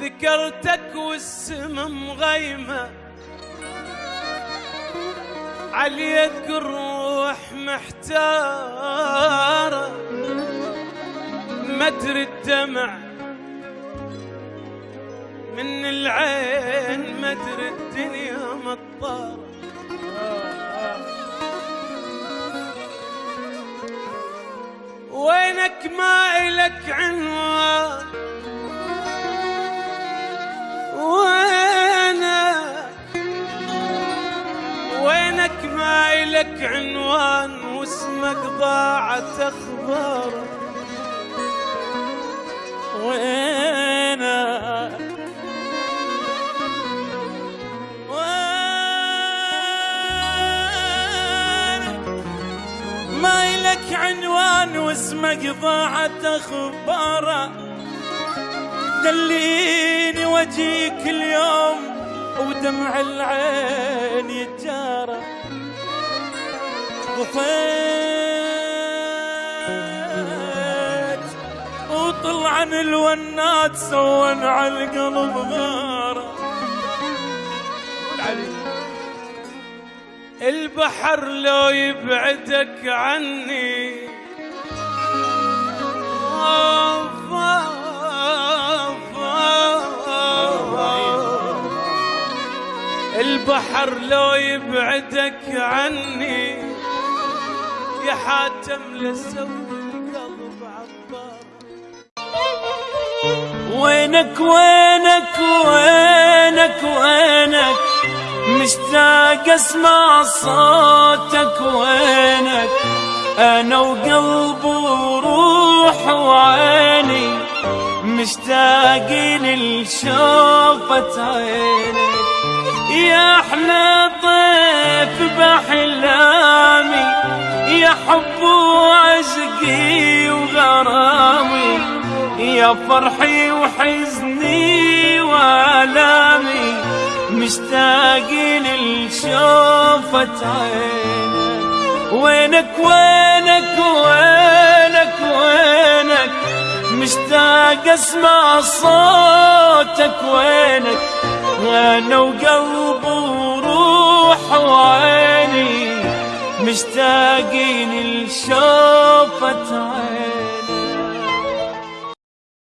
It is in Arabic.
ذكرتك والسما مغيمة. عليك الروح محتارة. مدري الدمع من العين مدري الدنيا مطارة. وينك ما إلك عنوان؟ وينك ما إلك عنوان واسمك ضاعت أخبارك وينك؟ ما إلك عنوان واسمك ضاعت أخباره دليني وجيك اليوم ودمع العين يتجارى. وفيت وطلع الونات سون على القلب غارة. البحر لو يبعدك عني البحر لو يبعدك عني يا حاتم لسوي القلب عبار وينك وينك وينك وينك مشتاق اسمع صوتك وينك أنا وقلب وروح وعيني مشتاقين لشوفة عينك ضيف باحلامي يا حب وعشقي وغرامي يا فرحي وحزني وآلامي مشتاقين لشوفة عينك وينك وينك وينك وينك مشتاق أسمع صوتك وينك أنا وقلب مشتاقين لشوفة عينك